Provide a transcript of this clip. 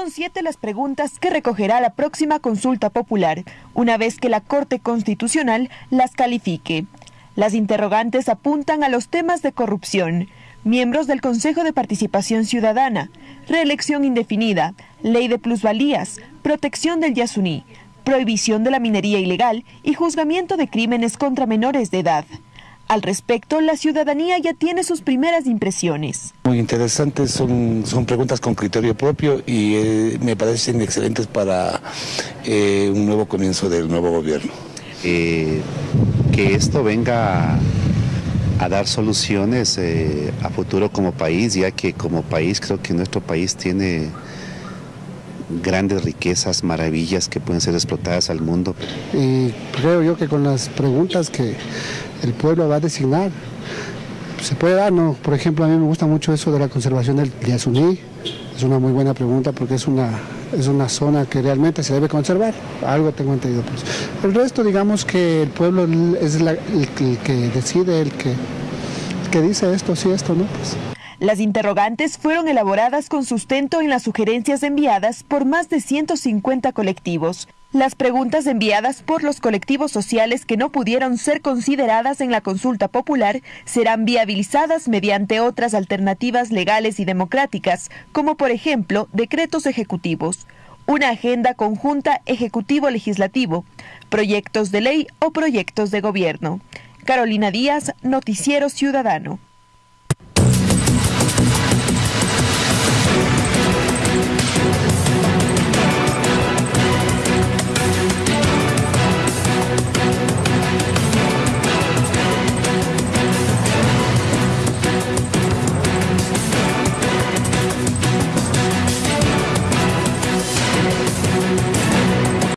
Son siete las preguntas que recogerá la próxima consulta popular, una vez que la Corte Constitucional las califique. Las interrogantes apuntan a los temas de corrupción, miembros del Consejo de Participación Ciudadana, reelección indefinida, ley de plusvalías, protección del Yasuní, prohibición de la minería ilegal y juzgamiento de crímenes contra menores de edad. Al respecto, la ciudadanía ya tiene sus primeras impresiones. Muy interesantes, son, son preguntas con criterio propio y eh, me parecen excelentes para eh, un nuevo comienzo del nuevo gobierno. Eh, que esto venga a, a dar soluciones a futuro como país, ya que como país creo que nuestro país tiene grandes riquezas, maravillas que pueden ser explotadas al mundo. Y creo yo que con las preguntas que el pueblo va a designar, se puede dar, ¿no? Por ejemplo, a mí me gusta mucho eso de la conservación del Yasuní, es una muy buena pregunta porque es una, es una zona que realmente se debe conservar, algo tengo entendido. Pues. El resto, digamos que el pueblo es el, que decide, el que, que dice esto, sí, esto, ¿no? Pues. Las interrogantes fueron elaboradas con sustento en las sugerencias enviadas por más de 150 colectivos. Las preguntas enviadas por los colectivos sociales que no pudieron ser consideradas en la consulta popular serán viabilizadas mediante otras alternativas legales y democráticas, como por ejemplo decretos ejecutivos, una agenda conjunta ejecutivo-legislativo, proyectos de ley o proyectos de gobierno. Carolina Díaz, Noticiero Ciudadano.